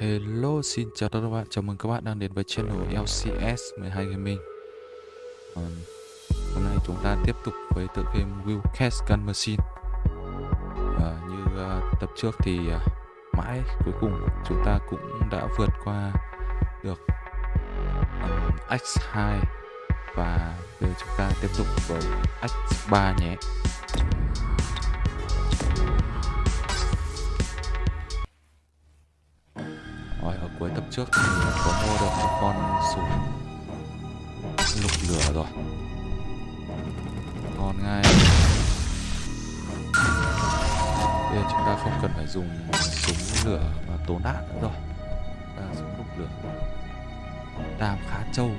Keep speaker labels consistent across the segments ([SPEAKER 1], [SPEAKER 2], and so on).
[SPEAKER 1] Hello, xin chào tất cả các bạn, chào mừng các bạn đang đến với channel LCS 12 Gaming. À, Hôm nay chúng ta tiếp tục với tựa game Will Cast Gun Machine. À, Như ờ, tập trước thì ờ, mãi cuối cùng chúng ta cũng đã vượt qua được ừm, X2 Và bây giờ chúng ta tiếp tục với X3 nhé. Trước thì có mua được một con súng lục lửa rồi. Ngon ngay. Bây giờ chúng ta không cần phải dùng súng lửa mà tốn đạn nữa rồi. Ta súng lục lửa. Đam khá trâu.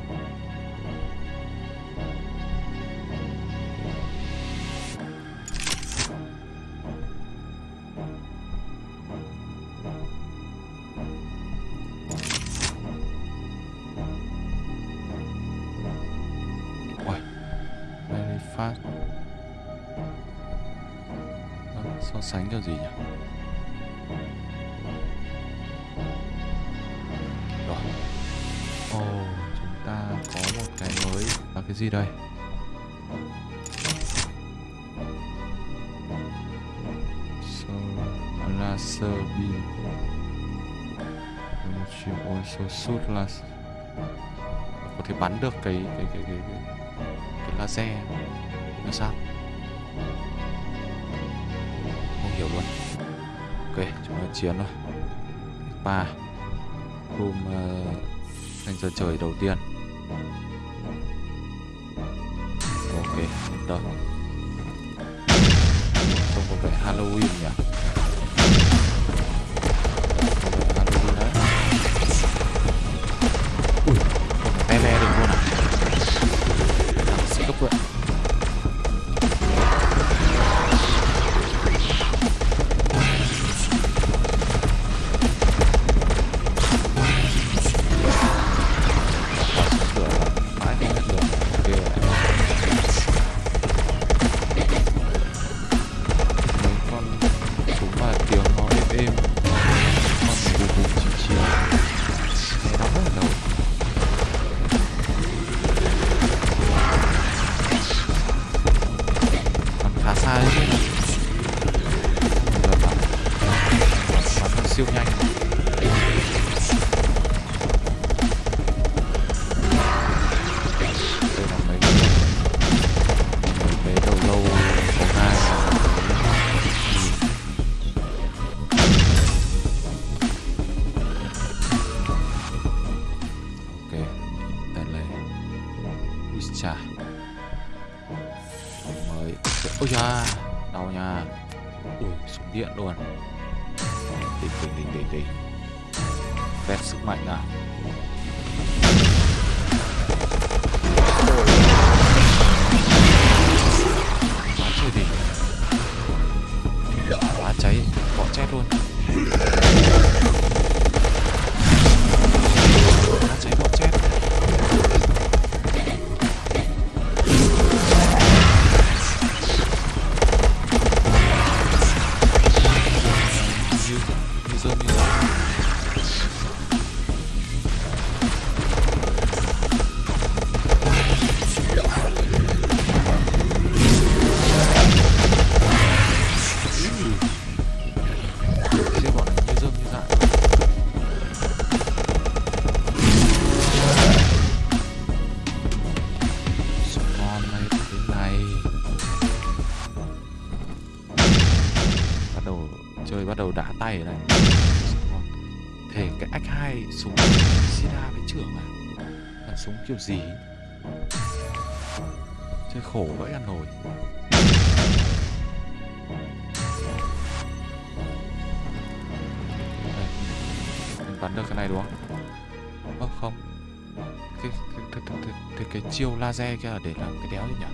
[SPEAKER 1] Gì đây? So, laser beam Which you số sút laser có thể bắn được cái cái cái cái cái, cái laser. Là sao? Không hiểu luôn. Ok chúng ta chiến rồi ba. Hôm uh, anh giờ trời đầu tiên. Rồi tâm trông có vẻ halloween nhỉ? Kiểu gì Chơi khổ vậy ăn nổi mình bắn được cái này đúng không? Ơ không cái, cái, cái, cái, cái, cái, chiêu laser kia là để làm cái đéo gì nhỉ?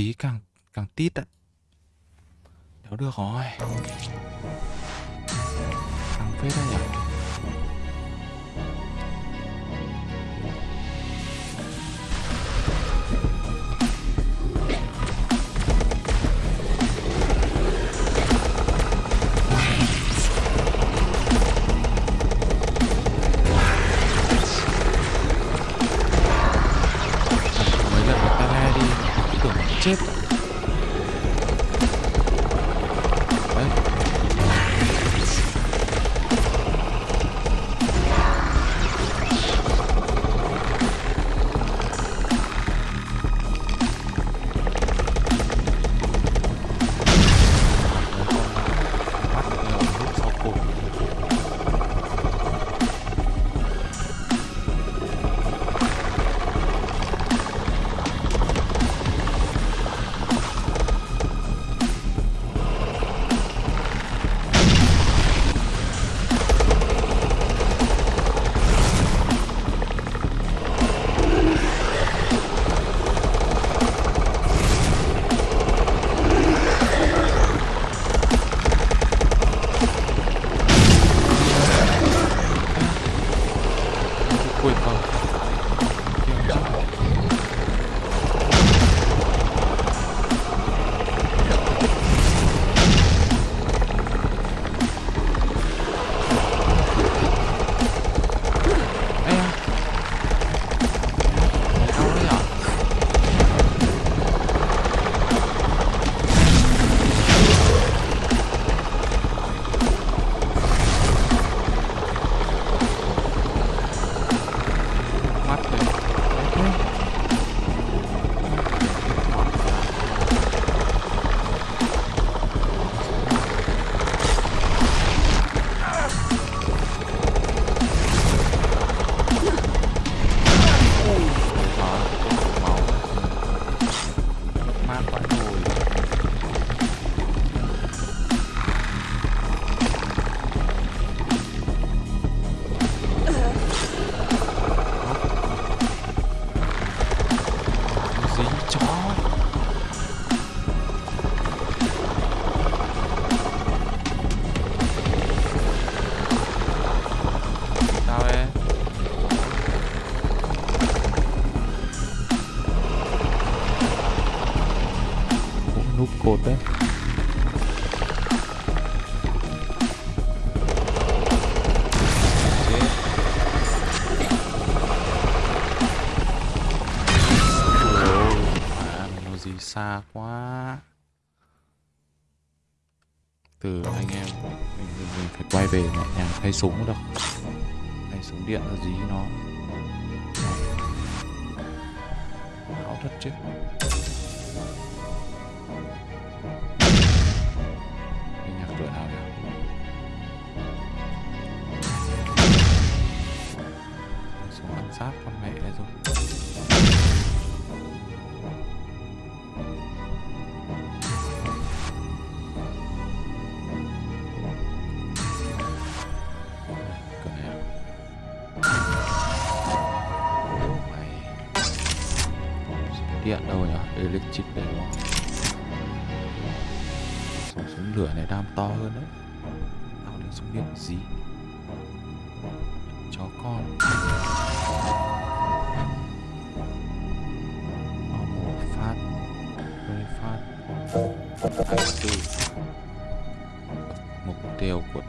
[SPEAKER 1] Xí càng càng tít ạ xa quá. Từ anh em mình, mình, mình phải quay về mẹ nhà thay súng đâu. Thay súng điện là gì nó? Áo thật chứ. Cái nhạc cửa nào nhỉ? Súng ẩn sát con nhỉ đấy đây đúng không súng súng lửa này, đam to hơn đấy. Tao lấy súng điện gì? Chó con. Normal phát. Very fast 24 mục tiêu của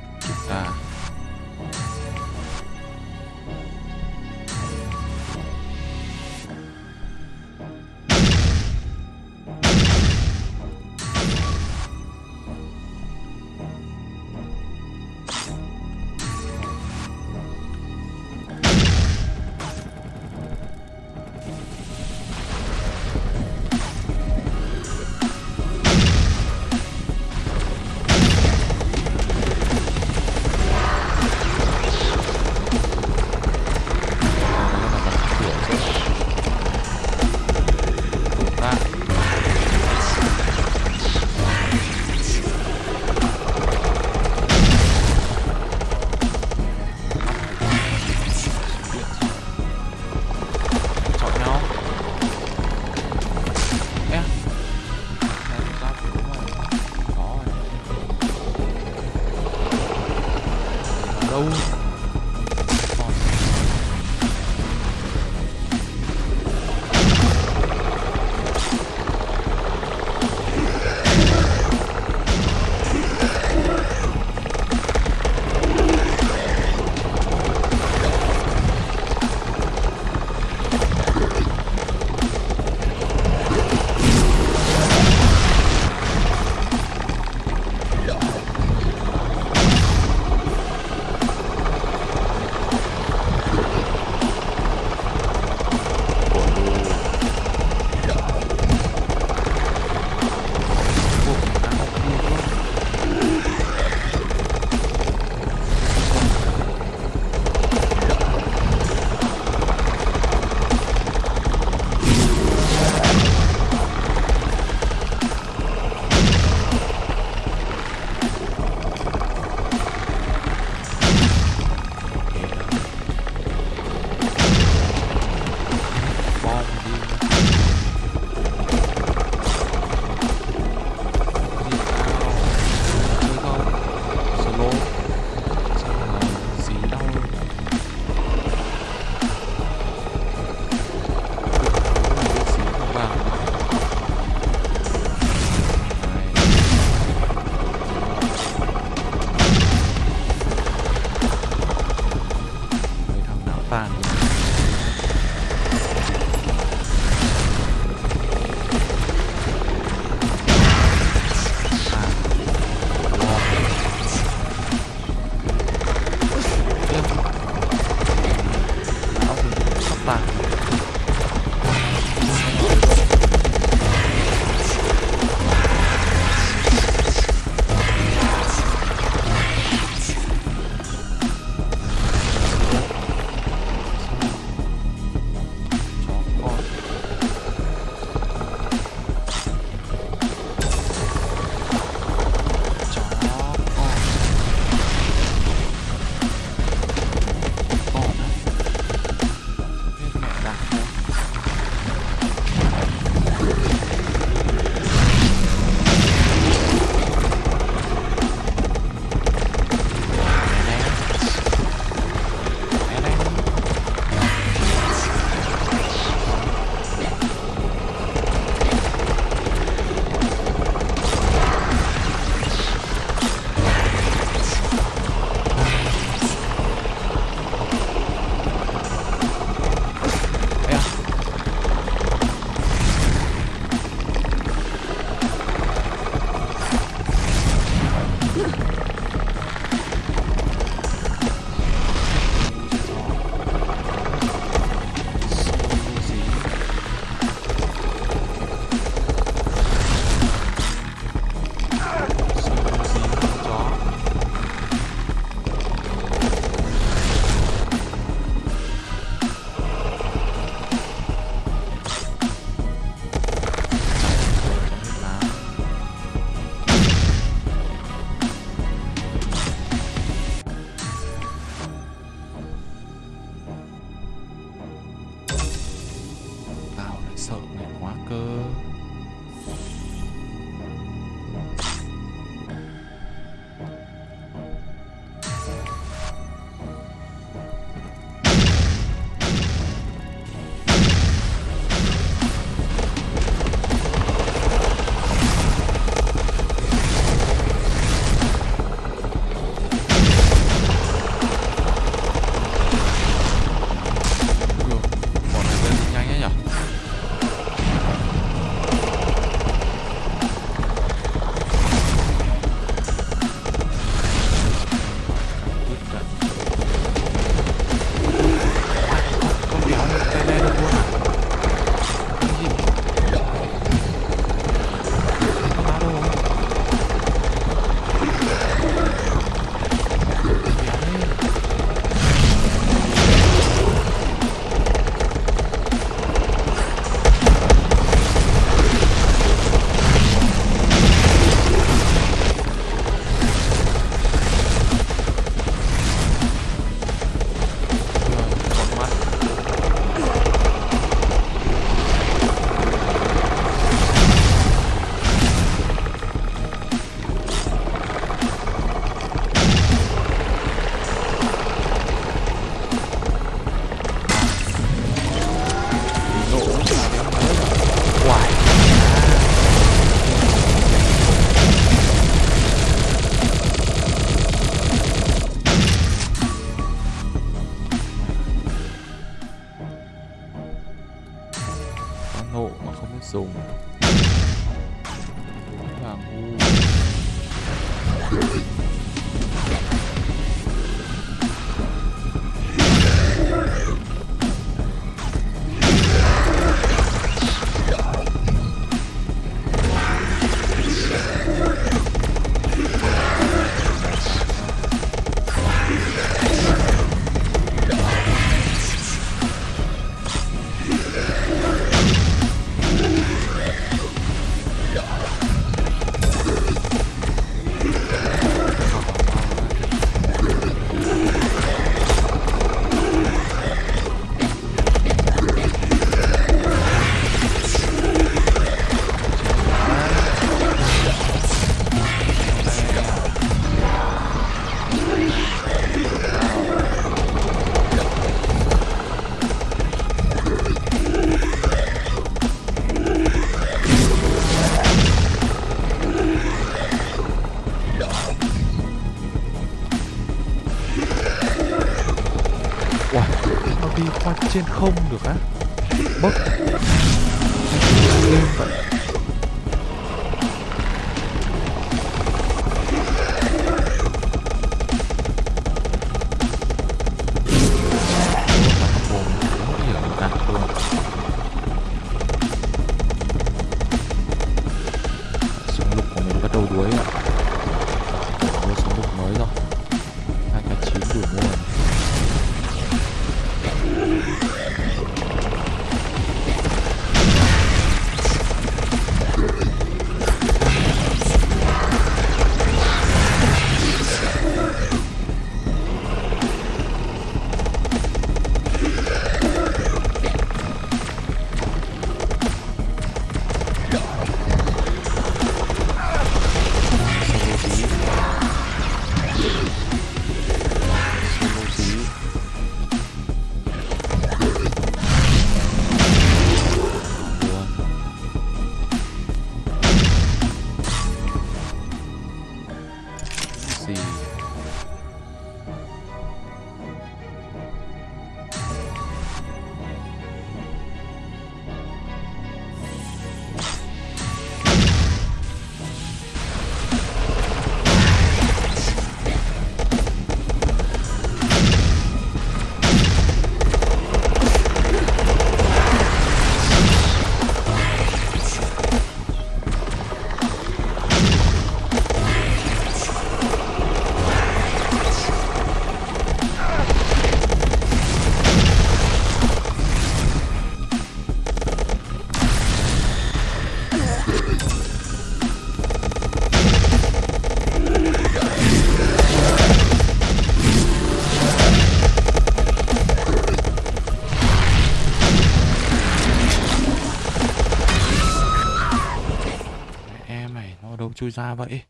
[SPEAKER 1] chui ra vậy.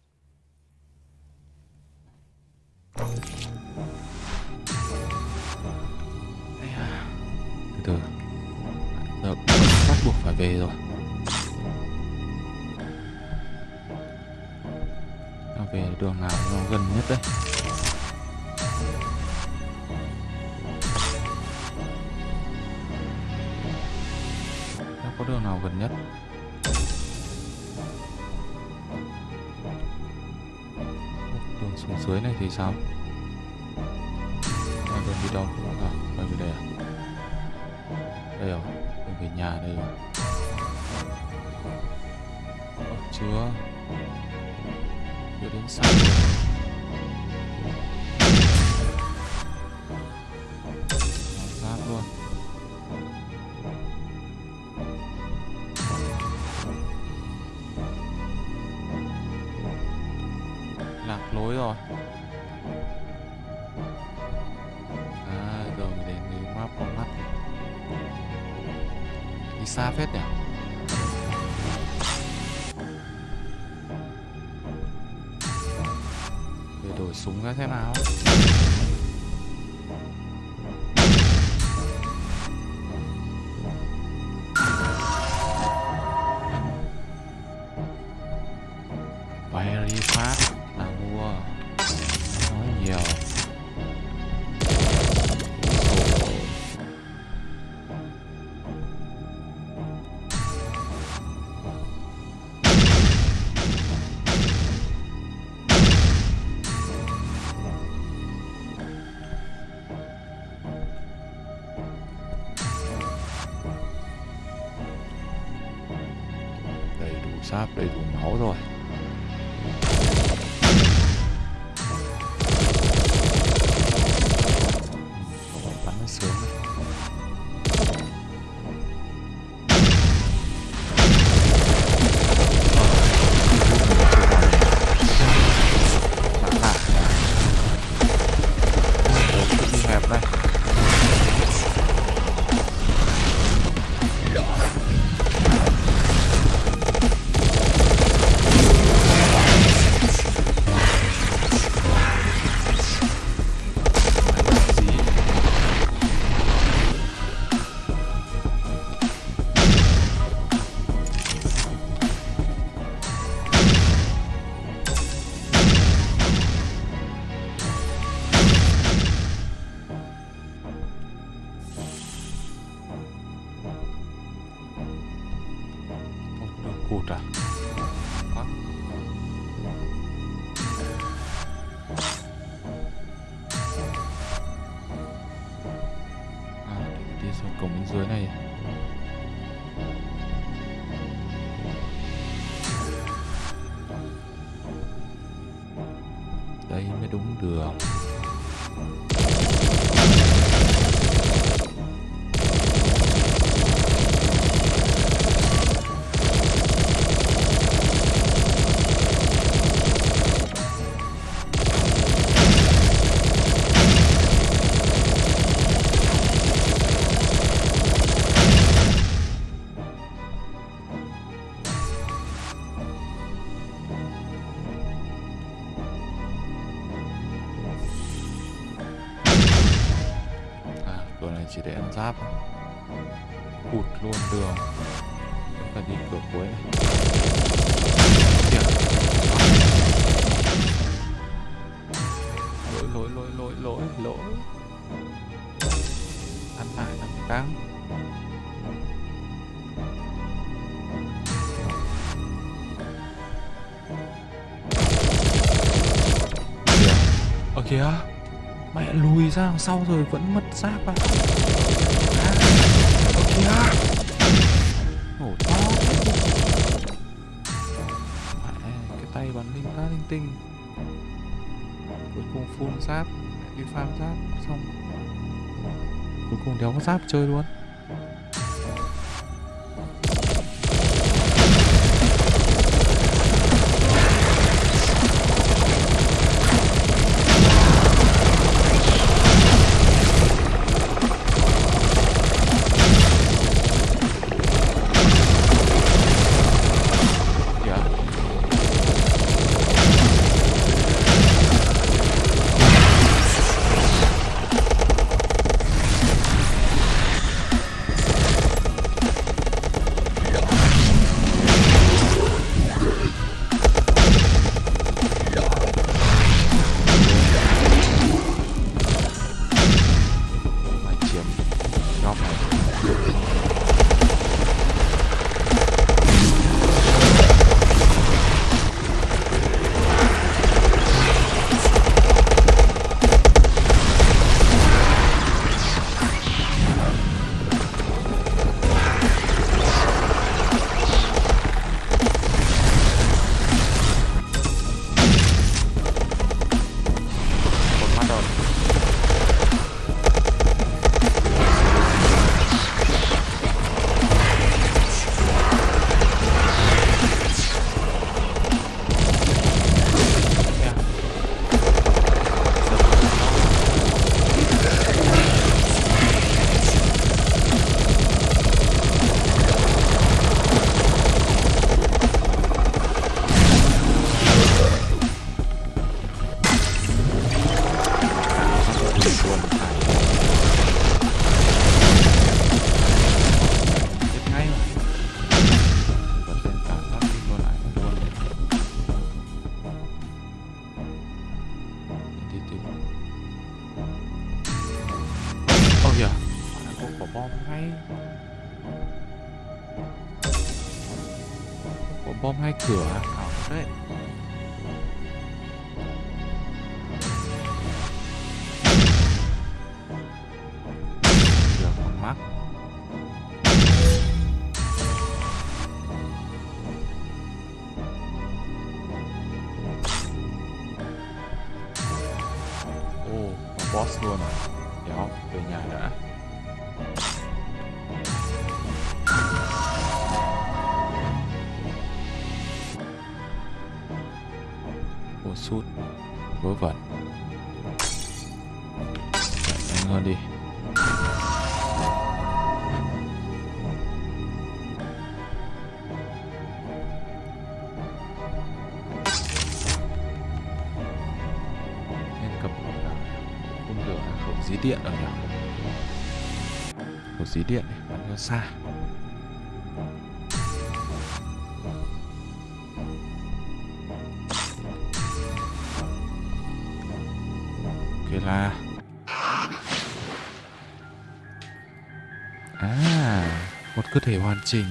[SPEAKER 1] lối rồi. À giờ mình đến cái map con mắt này đi xa phết nhỉ? Để đổi súng ra thế nào. sắp đầy đủ máu rồi. đây mới đúng đường ra đằng sau rồi vẫn mất giáp à kìa nổ to cái tay bắn linh cá linh tinh. Cuối cùng full giáp đi farm giáp xong. Cuối cùng đéo có giáp chơi luôn. điện ở đâu một dí điện đi, bắn cho xa. Ok là à một cơ thể hoàn chỉnh.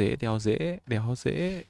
[SPEAKER 1] Dễ đeo dễ đéo dễ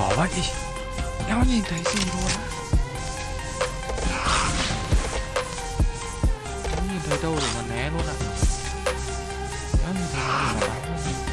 [SPEAKER 1] bỏ vậy Đéo nhìn thấy gì luôn á Đéo nhìn thấy đâu để mà né luôn ạ à. Đéo nhìn thấy đâu để mà đánh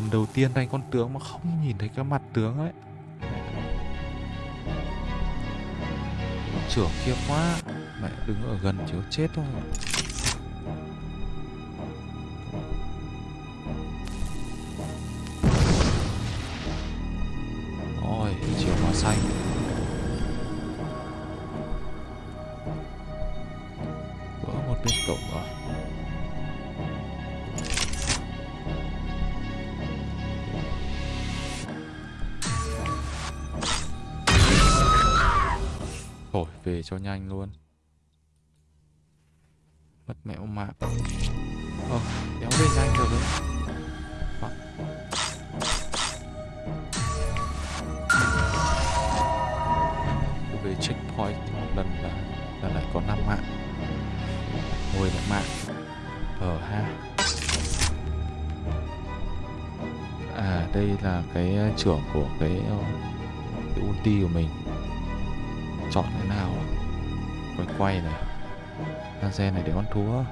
[SPEAKER 1] lần đầu tiên đánh con tướng mà không nhìn thấy cái mặt tướng ấy. Trưởng kia quá, mẹ đứng ở gần chiếu chết thôi. Ôi chiều hóa xanh. Vỡ một bên cổng rồi. Thổi về cho nhanh luôn. Mất mẹo mạp Ờ, đéo về nhanh được đấy. Về checkpoint lần là, là lại có 5 mạng. 10 mạng. Ờ ha. À đây là cái ờ, trưởng của cái, ờ, cái ulti của mình chọn cái nào? Quay quay này. Xe này để con thú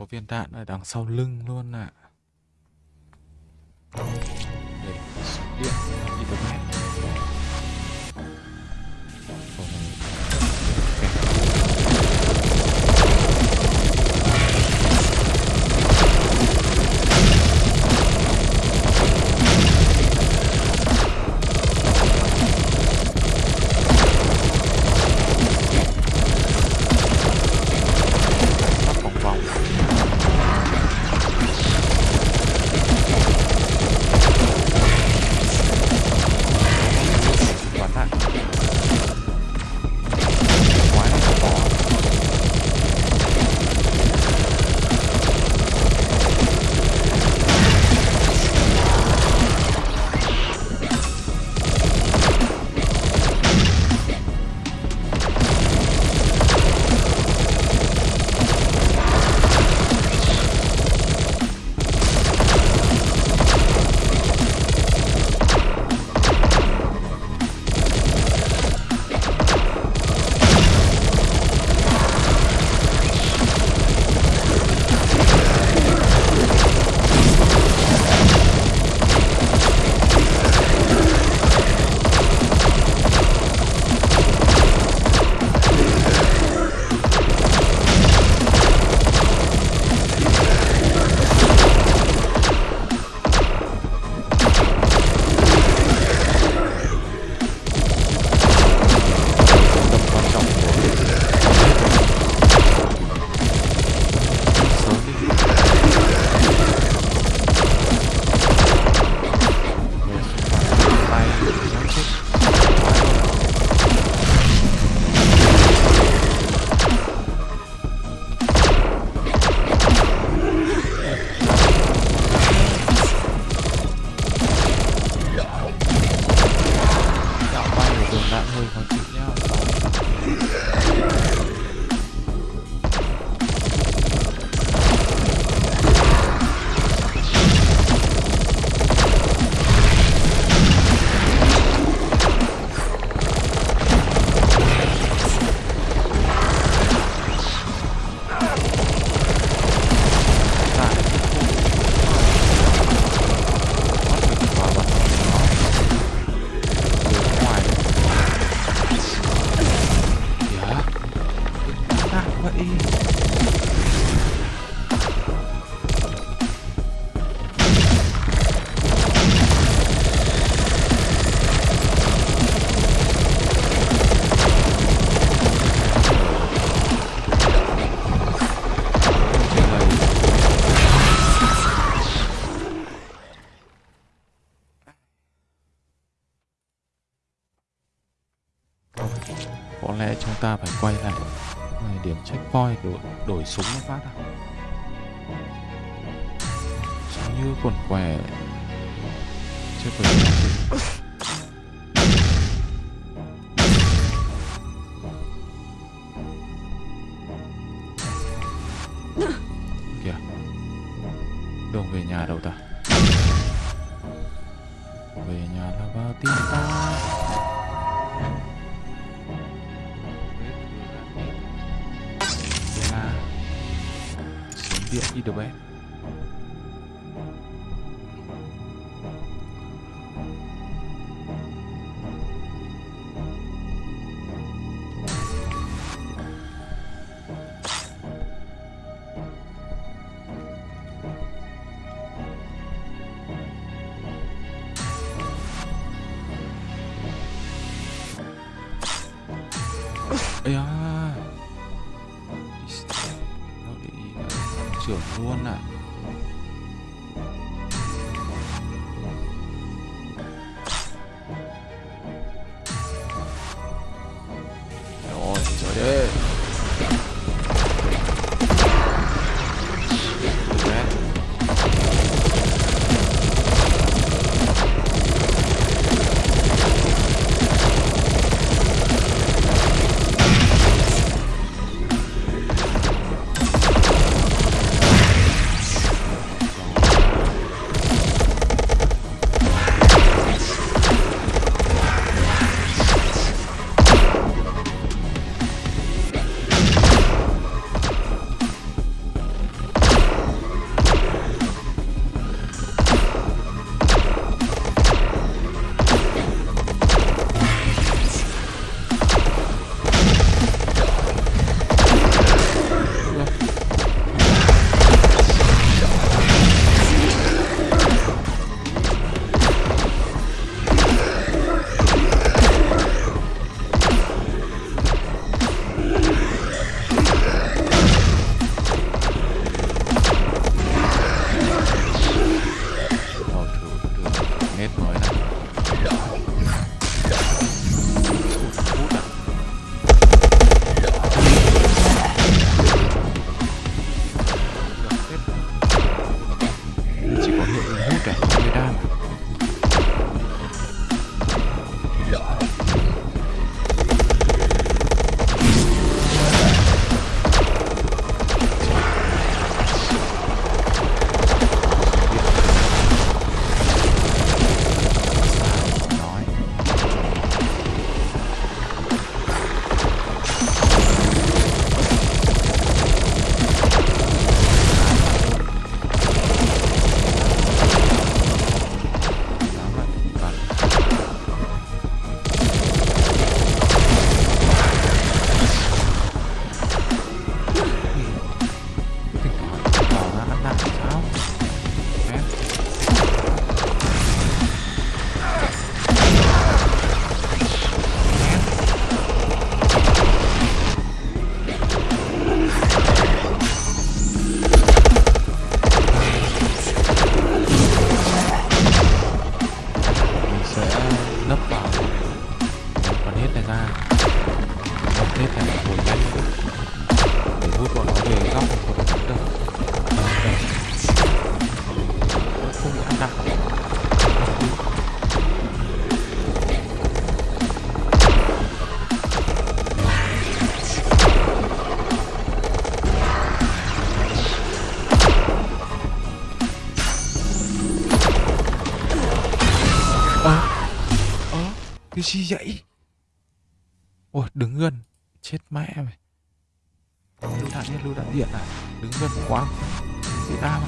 [SPEAKER 1] có viên đạn ở đằng sau lưng luôn ạ à. nổi súng nó phát à Sao như quần què. ấy à nó bị trưởng luôn à. Cái gì vậy? Ôi, đứng gần. Chết mẹ mày. Lưu đạn hết lưu đạn điện à? Đứng gần quá. Bị đau.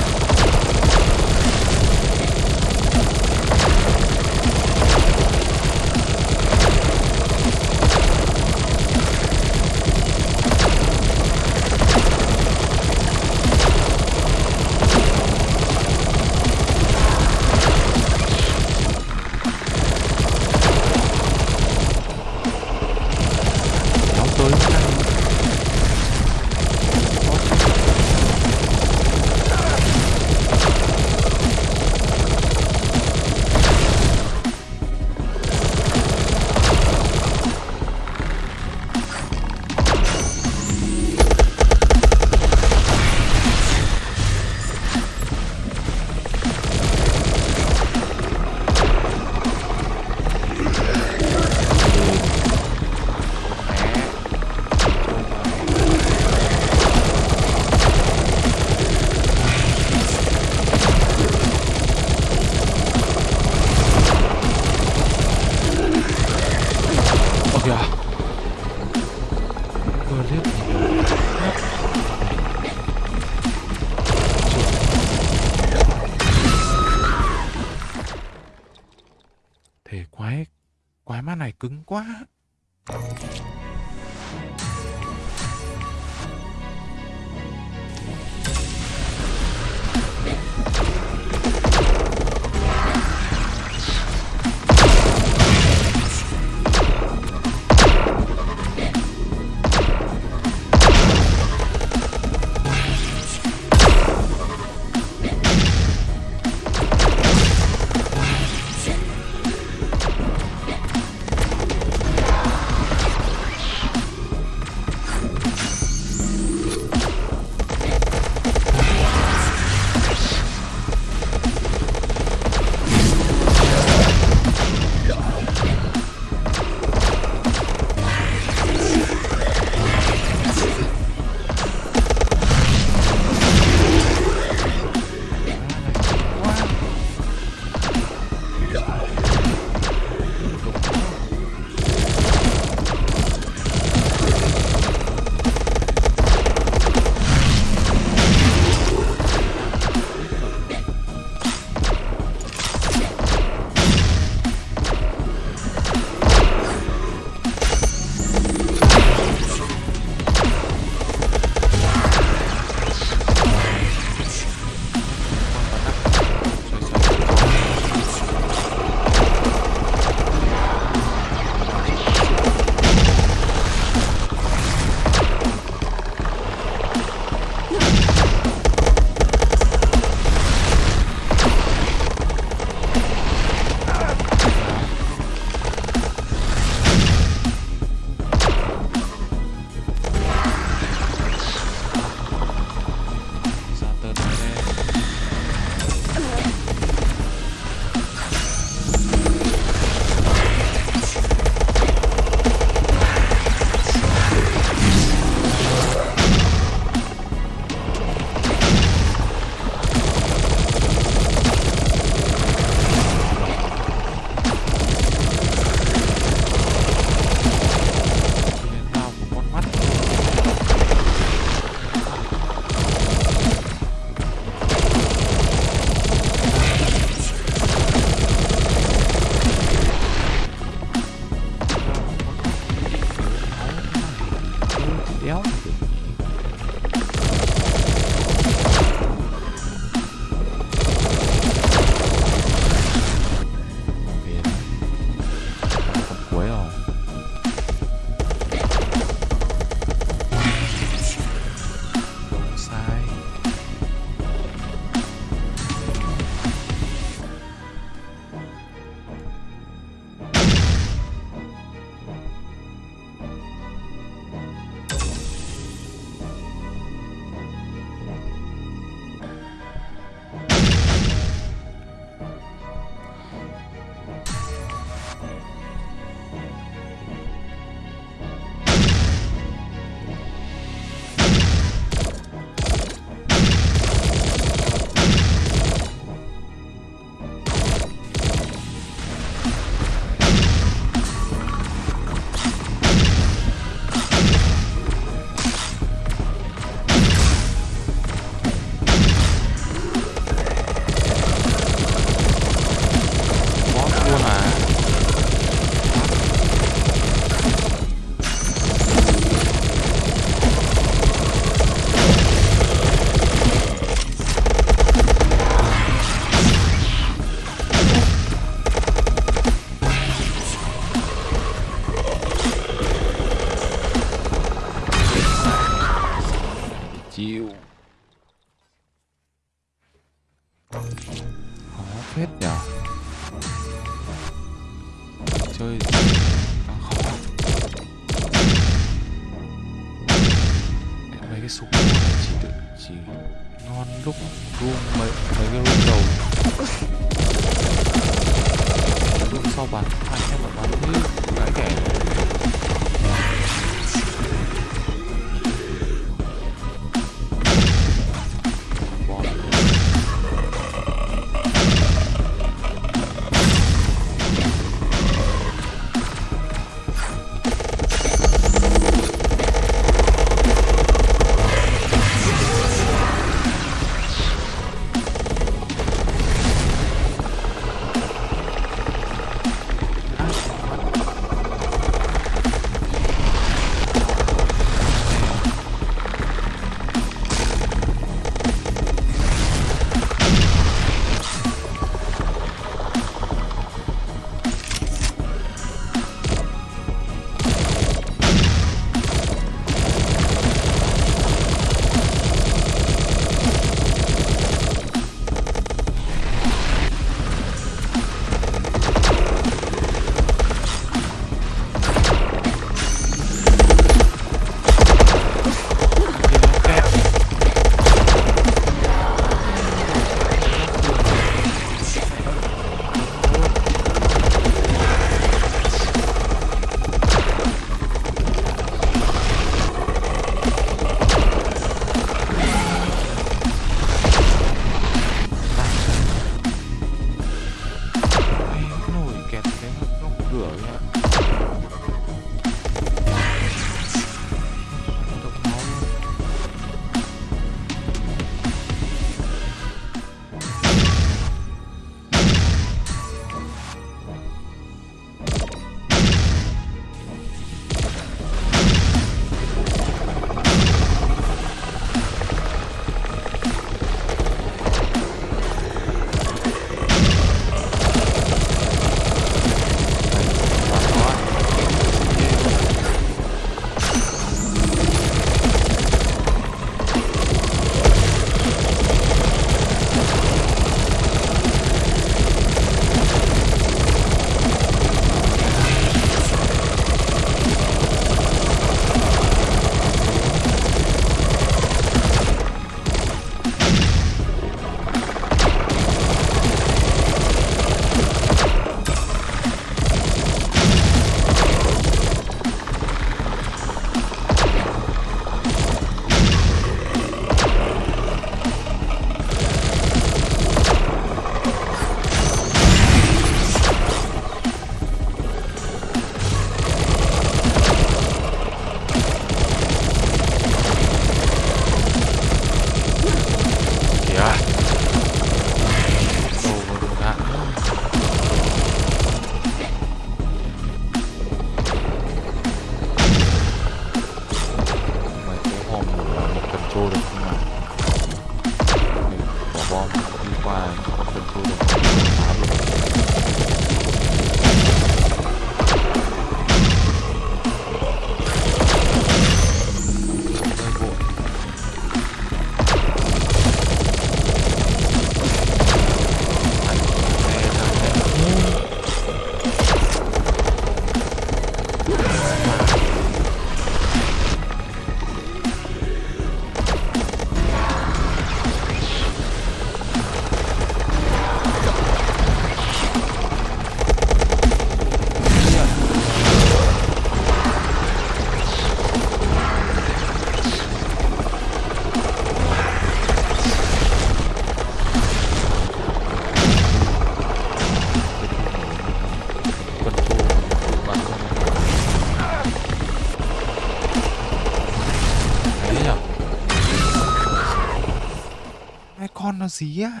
[SPEAKER 1] Gì á?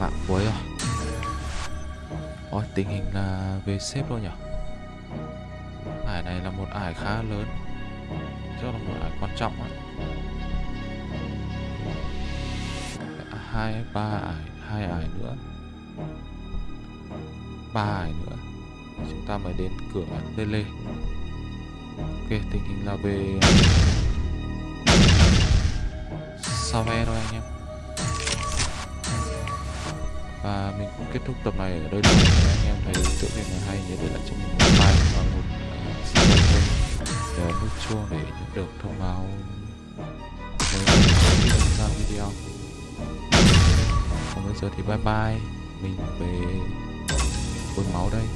[SPEAKER 1] Mạng cuối rồi à? Ôi, tình hình là về xếp luôn nhở Ải này là một ải khá lớn. Chứ là một ải quan trọng á. Hai, ba ải, hai ải nữa. Ba ải nữa. Chúng ta mới đến cửa tele ok, tình hình là về thúc tập này ở đây là anh em thấy tựa game này hay nhớ để lại cho mình một like và một à, subscribe để nút chuông để nhận được thông báo. Mới ra video. Còn bây giờ thì bye bye mình về quân máu đây.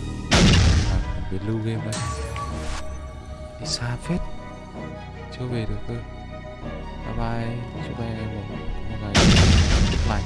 [SPEAKER 1] À, về lưu game đây. Đi xa phết chưa về được cơ. Bye bye chúc anh em một, một ngày tốt lành.